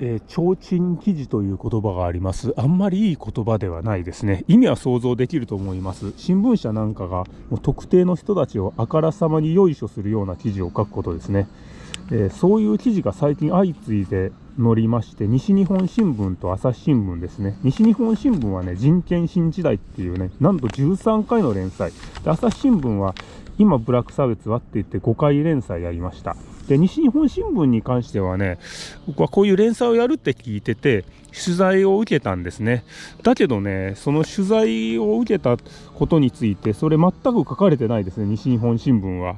えー、提灯記事という言葉があります。あんまりいい言葉ではないですね。意味は想像できると思います。新聞社なんかがもう特定の人たちをあからさまによいしょするような記事を書くことですね。えー、そういう記事が最近相次いで載りまして、西日本新聞と朝日新聞ですね。西日本新聞はね、人権新時代っていうね、なんと13回の連載。で朝日新聞は今ブラック差別はって言って5回連載やりました。で、西日本新聞に関してはね、僕はこういう連載をやるって聞いてて、取材を受けたんですね。だけどね、その取材を受けたことについて、それ全く書かれてないですね、西日本新聞は。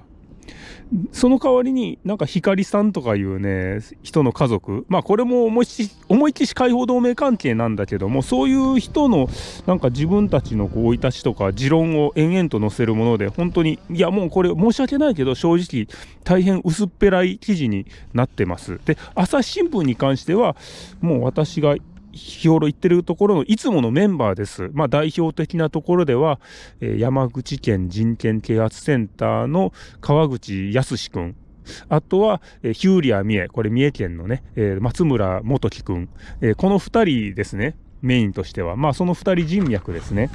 その代わりになんか光さんとかいうね人の家族。まあこれも思いっ思いっきし解放同盟関係なんだけどもそういう人のなんか自分たちの生い立ちとか持論を延々と載せるもので本当にいやもうこれ申し訳ないけど正直大変薄っぺらい記事になってます。で朝日新聞に関してはもう私が日頃言ってるところのいつものメンバーです。まあ代表的なところでは、えー、山口県人権啓発センターの川口康君。あとは、えー、ヒューリア三重。これ三重県のね、えー、松村元樹君。えー、この二人ですね。メインとしては。まあその二人人脈ですね。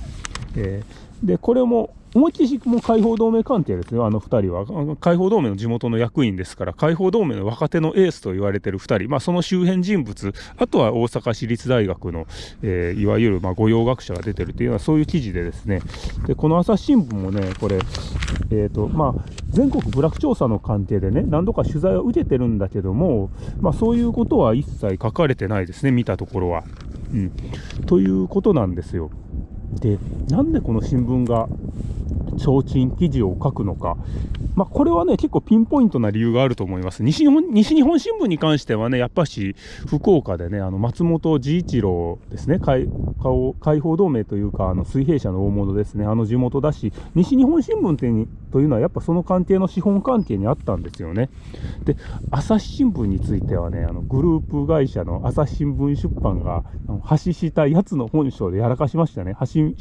えー、で、これも思いっきりもう解放同盟関係ですよ、あの2人は。解放同盟の地元の役員ですから、解放同盟の若手のエースと言われてる2人、まあ、その周辺人物、あとは大阪市立大学の、えー、いわゆるま御用学者が出てるというのは、そういう記事でですね、でこの朝日新聞もね、これ、えーとまあ、全国部落調査の関係でね、何度か取材を受けてるんだけども、まあ、そういうことは一切書かれてないですね、見たところは。うん、ということなんですよ。で、なんでこの新聞が提灯記事を書くのか、まあ、これはね、結構ピンポイントな理由があると思います。西日本西日本新聞に関してはね、やっぱし福岡でね、あの松本治一郎ですね、解放同盟というか、あの水平社の大物ですね、あの地元だし、西日本新聞ってというのは、やっぱその関係の資本関係にあったんですよね。で、朝日新聞についてはね、あのグループ会社の朝日新聞出版が、橋下やつの本性でやらかしましたね。橋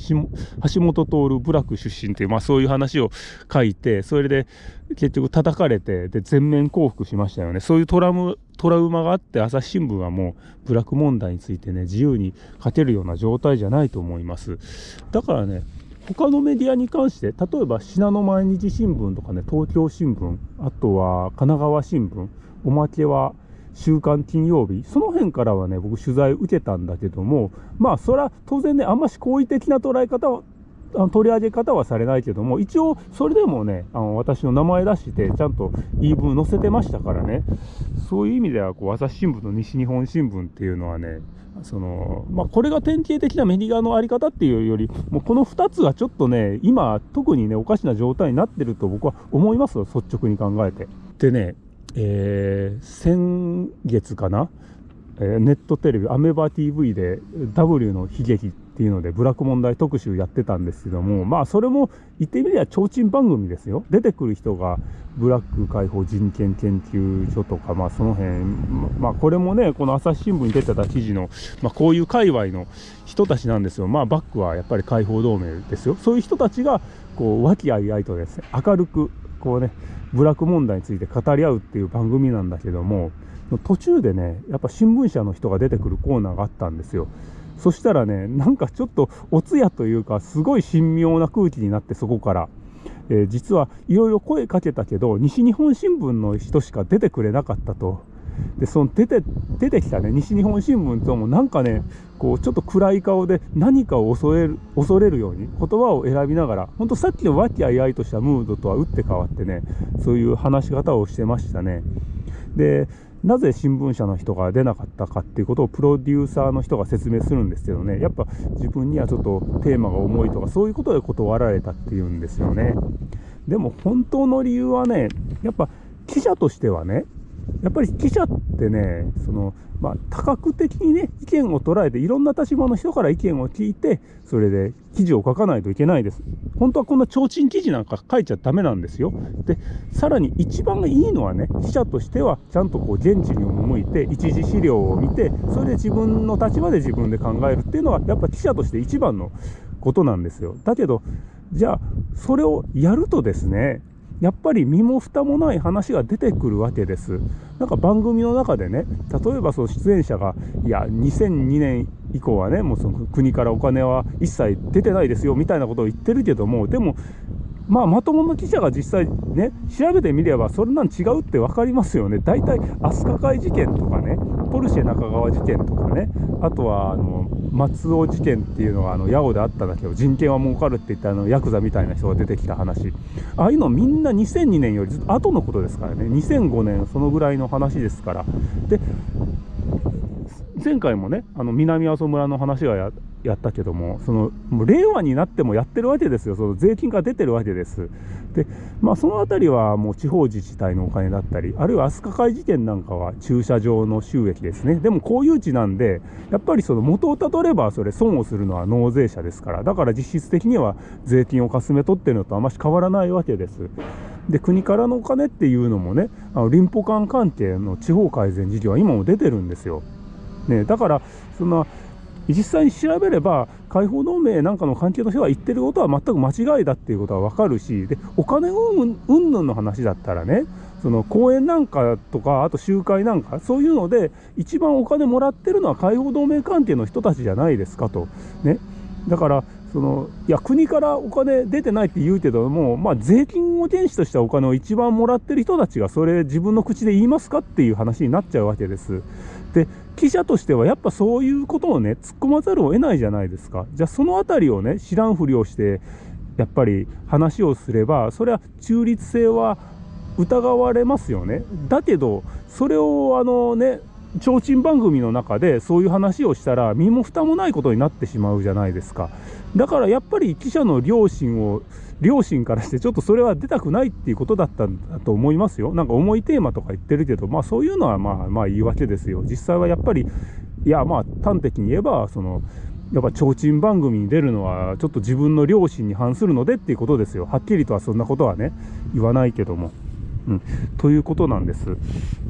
橋本徹部落出身という、まあ、そういう話を書いて、それで結局叩かれて、で、全面降伏しましたよね。そういうトラム、トラウマがあって、朝日新聞はもう、部落問題についてね、自由に書けるような状態じゃないと思います。だからね、他のメディアに関して、例えば信濃毎日新聞とかね、東京新聞、あとは神奈川新聞、おまけは週刊金曜日、その辺からはね、僕取材受けたんだけども、まあ、それは当然ね、あんまし好意的な捉え方は取り上げ方はされないけども、一応、それでもね、あの私の名前出して、ちゃんと言い分載せてましたからね、そういう意味では、こう、朝日新聞と西日本新聞っていうのはね、その、まあ、これが典型的なメディアのあり方っていうより、もうこの2つがちょっとね、今、特にね、おかしな状態になってると僕は思いますよ、率直に考えて。でね、えー、先月かな、えー、ネットテレビ、アメバ TV で W の悲劇っっていうので、ブラック問題特集やってたんですけども、まあ、それも言ってみれば提灯番組ですよ。出てくる人が、ブラック解放人権研究所とか、まあ、その辺、まあ、これもね、この朝日新聞に出てた記事の、まあ、こういう界隈の人たちなんですよ。まあ、バックはやっぱり解放同盟ですよ。そういう人たちが、こう、和気あいあいとですね、明るく、こうね、部落問題について語り合うっていう番組なんだけども、途中でね、やっぱ新聞社の人が出てくるコーナーがあったんですよ。そしたらね、なんかちょっとお通夜というか、すごい神妙な空気になって、そこから。えー、実はいろいろ声かけたけど、西日本新聞の人しか出てくれなかったと。で、その出て、出てきたね、西日本新聞ともなんかね、こう、ちょっと暗い顔で何かを恐れる、恐れるように言葉を選びながら、ほんとさっきの和気あいあいとしたムードとは打って変わってね、そういう話し方をしてましたね。で、なぜ新聞社の人が出なかったかっていうことをプロデューサーの人が説明するんですけどね、やっぱ自分にはちょっとテーマが重いとか、そういうことで断られたっていうんですよね。でも本当の理由はね、やっぱ記者としてはね、やっぱり記者ってね、その、まあ、多角的にね、意見を捉えて、いろんな立場の人から意見を聞いて、それで記事を書かないといけないです。本当はこんな提灯記事なんか書いちゃダメなんですよ。で、さらに一番いいのはね、記者としては、ちゃんとこう、現地に赴いて、一次資料を見て、それで自分の立場で自分で考えるっていうのは、やっぱ記者として一番のことなんですよ。だけど、じゃあ、それをやるとですね、やっぱり身も蓋もない話が出てくるわけです。なんか番組の中でね例えばその出演者がいや2002年以降はねもうその国からお金は一切出てないですよみたいなことを言ってるけどもでもまあ、まともな記者が実際ね、調べてみれば、それなん違うって分かりますよね。大体、飛鳥会事件とかね、ポルシェ中川事件とかね、あとは、あの、松尾事件っていうのが、あの、八尾であっただけど、人権は儲かるって言ったあの、ヤクザみたいな人が出てきた話。ああいうのみんな2002年よりずっと後のことですからね、2005年、そのぐらいの話ですから。で、前回もね、あの南阿蘇村の話がややったけども、そのもう令和になってもやってるわけですよ、その税金が出てるわけです。で、まあ、そのあたりはもう地方自治体のお金だったり、あるいは飛鳥会事件なんかは駐車場の収益ですね。でも公有地なんで、やっぱりその元をたどれば、それ損をするのは納税者ですから、だから実質的には税金をかすめ取ってるのとあまし変わらないわけです。で国からのお金っていうのもね、あの林保管関係の地方改善事業は今も出てるんですよ。ね、だからその実際に調べれば解放同盟なんかの関係の人が言ってることは全く間違いだっていうことは分かるしでお金うんぬんの話だったらねその講演なんかとかあと集会なんかそういうので一番お金もらってるのは解放同盟関係の人たちじゃないですかと。ね、だからそのいや国からお金出てないって言うけども、まあ、税金を原資としたお金を一番もらってる人たちがそれ自分の口で言いますかっていう話になっちゃうわけです。で記者としてはやっぱそういうことをね突っ込まざるを得ないじゃないですかじゃあその辺りをね知らんふりをしてやっぱり話をすればそれは中立性は疑われますよねだけどそれをあのね提灯番組の中でそういう話をしたら身も蓋もないことになってしまうじゃないですかだからやっぱり記者の良心を両親からしてちょっとそれは出たくないっていうことだったんだと思いますよ。なんか重いテーマとか言ってるけど、まあそういうのはまあまあ言い訳ですよ。実際はやっぱり、いやまあ端的に言えば、その、やっぱ提灯番組に出るのはちょっと自分の良心に反するのでっていうことですよ。はっきりとはそんなことはね、言わないけども。うん、ということなんです。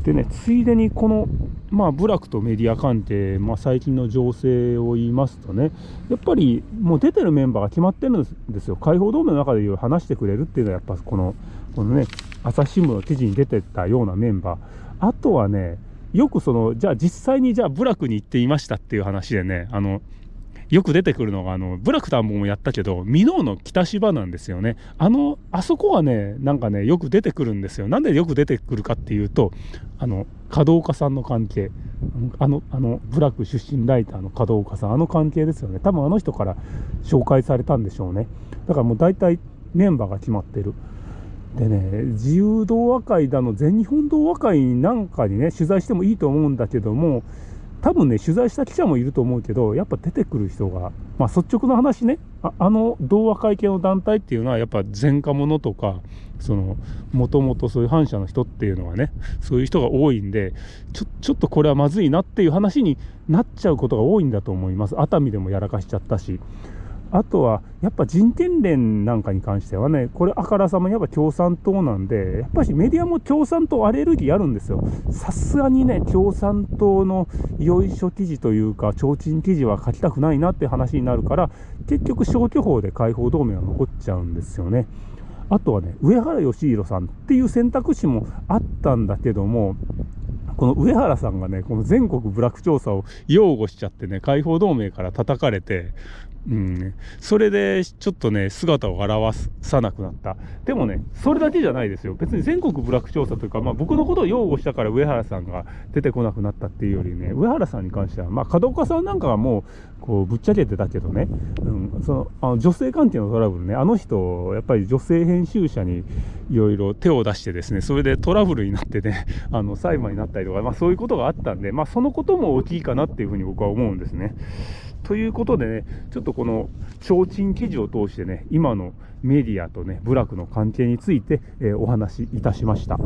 でね、ついでにこの、まあ、部落とメディア関係、まあ、最近の情勢を言いますとね、やっぱりもう出てるメンバーが決まってるんですよ。解放同盟の中で話してくれるっていうのは、やっぱこの、このね、朝日新聞の記事に出てたようなメンバー。あとはね、よくその、じゃあ実際にじゃあ部落に行っていましたっていう話でね、あの、よく出てくるのが、あの、ブラク田んぼもやったけど、箕面の北芝なんですよね。あの、あそこはね、なんかね、よく出てくるんですよ。なんでよく出てくるかっていうと、あの、門岡さんの関係。あの、あの、ブラック出身ライターの門岡さん、あの関係ですよね。多分あの人から紹介されたんでしょうね。だからもう大体メンバーが決まってる。でね、自由同和会だの、全日本同和会なんかにね、取材してもいいと思うんだけども、多分ね、取材した記者もいると思うけど、やっぱ出てくる人が、まあ、率直な話ね、ああの童話会系の団体っていうのは、やっぱ前科者とか、その、もともとそういう反社の人っていうのはね、そういう人が多いんで、ちょ、ちょっとこれはまずいなっていう話になっちゃうことが多いんだと思います。熱海でもやらかしちゃったし。あとは、やっぱ人権連なんかに関してはね、これあからさまにやっぱ共産党なんで、やっぱしメディアも共産党アレルギーあるんですよ。さすがにね、共産党のよいしょ記事というか、提灯記事は書きたくないなって話になるから、結局消去法で解放同盟は残っちゃうんですよね。あとはね、上原義弘さんっていう選択肢もあったんだけども、この上原さんがね、この全国部落調査を擁護しちゃってね、解放同盟から叩かれて、うん、それでちょっとね、姿を現さなくなった。でもね、それだけじゃないですよ。別に全国部落調査というか、まあ、僕のことを擁護したから上原さんが出てこなくなったっていうよりね、上原さんに関しては、まあ、門岡さんなんかはもう、こう、ぶっちゃけてたけどね、うん、そのあの女性関係のトラブルね、あの人、やっぱり女性編集者にいろいろ手を出してですね、それでトラブルになってね、あの裁判になったりとか、まあ、そういうことがあったんで、まあ、そのことも大きいかなっていうふうに僕は思うんですね。ということでね、ちょっとこの提灯記事を通してね、今のメディアとね、部落の関係について、えー、お話しいたしました。